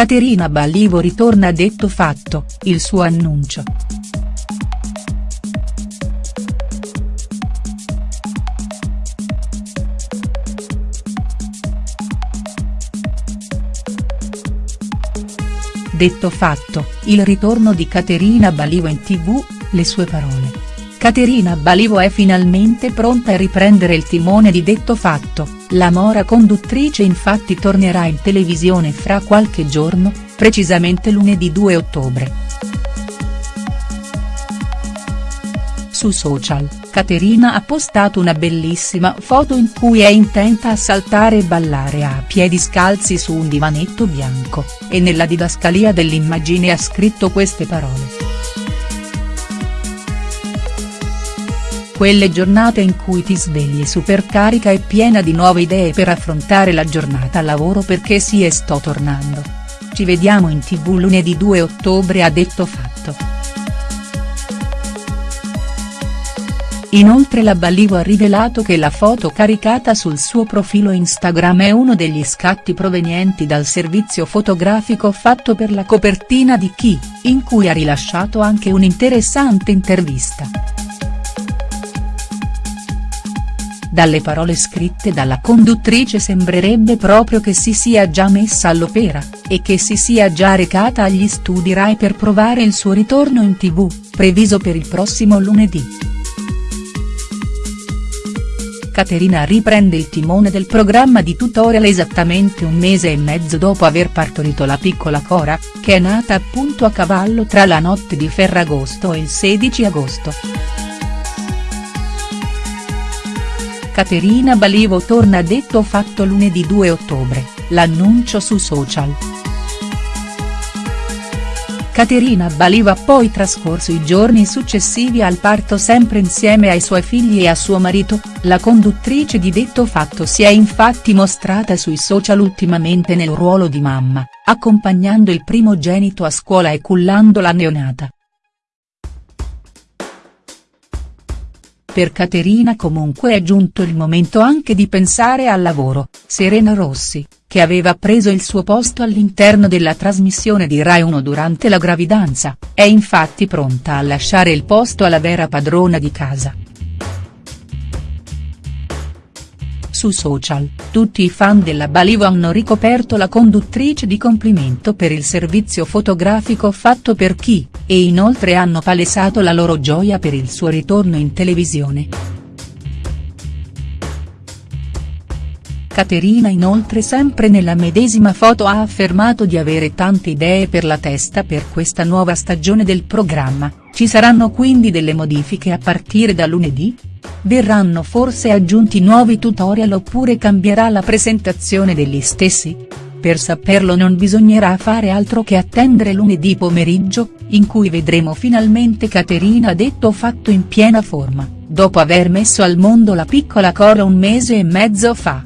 Caterina Ballivo ritorna detto fatto, il suo annuncio. Detto fatto, il ritorno di Caterina Balivo in tv, le sue parole. Caterina Balivo è finalmente pronta a riprendere il timone di Detto Fatto, la mora conduttrice infatti tornerà in televisione fra qualche giorno, precisamente lunedì 2 ottobre. Su social, Caterina ha postato una bellissima foto in cui è intenta a saltare e ballare a piedi scalzi su un divanetto bianco, e nella didascalia dell'immagine ha scritto queste parole. Quelle giornate in cui ti svegli supercarica e piena di nuove idee per affrontare la giornata lavoro perché sì e sto tornando. Ci vediamo in tv lunedì 2 ottobre ha detto fatto. Inoltre la Balivo ha rivelato che la foto caricata sul suo profilo Instagram è uno degli scatti provenienti dal servizio fotografico fatto per la copertina di Chi, in cui ha rilasciato anche un'interessante intervista. Dalle parole scritte dalla conduttrice sembrerebbe proprio che si sia già messa all'opera, e che si sia già recata agli studi Rai per provare il suo ritorno in tv, previso per il prossimo lunedì. Caterina riprende il timone del programma di tutorial esattamente un mese e mezzo dopo aver partorito la piccola Cora, che è nata appunto a cavallo tra la notte di Ferragosto e il 16 agosto. Caterina Balivo torna detto fatto lunedì 2 ottobre, l'annuncio su social. Caterina Balivo ha poi trascorso i giorni successivi al parto sempre insieme ai suoi figli e a suo marito, la conduttrice di detto fatto si è infatti mostrata sui social ultimamente nel ruolo di mamma, accompagnando il primogenito a scuola e cullando la neonata. Per Caterina comunque è giunto il momento anche di pensare al lavoro, Serena Rossi, che aveva preso il suo posto all'interno della trasmissione di Rai 1 durante la gravidanza, è infatti pronta a lasciare il posto alla vera padrona di casa. Su social, tutti i fan della Balivo hanno ricoperto la conduttrice di complimento per il servizio fotografico fatto per chi, e inoltre hanno palesato la loro gioia per il suo ritorno in televisione. Caterina inoltre sempre nella medesima foto ha affermato di avere tante idee per la testa per questa nuova stagione del programma, ci saranno quindi delle modifiche a partire da lunedì?. Verranno forse aggiunti nuovi tutorial oppure cambierà la presentazione degli stessi?. Per saperlo non bisognerà fare altro che attendere lunedì pomeriggio, in cui vedremo finalmente Caterina detto fatto in piena forma, dopo aver messo al mondo la piccola Cora un mese e mezzo fa.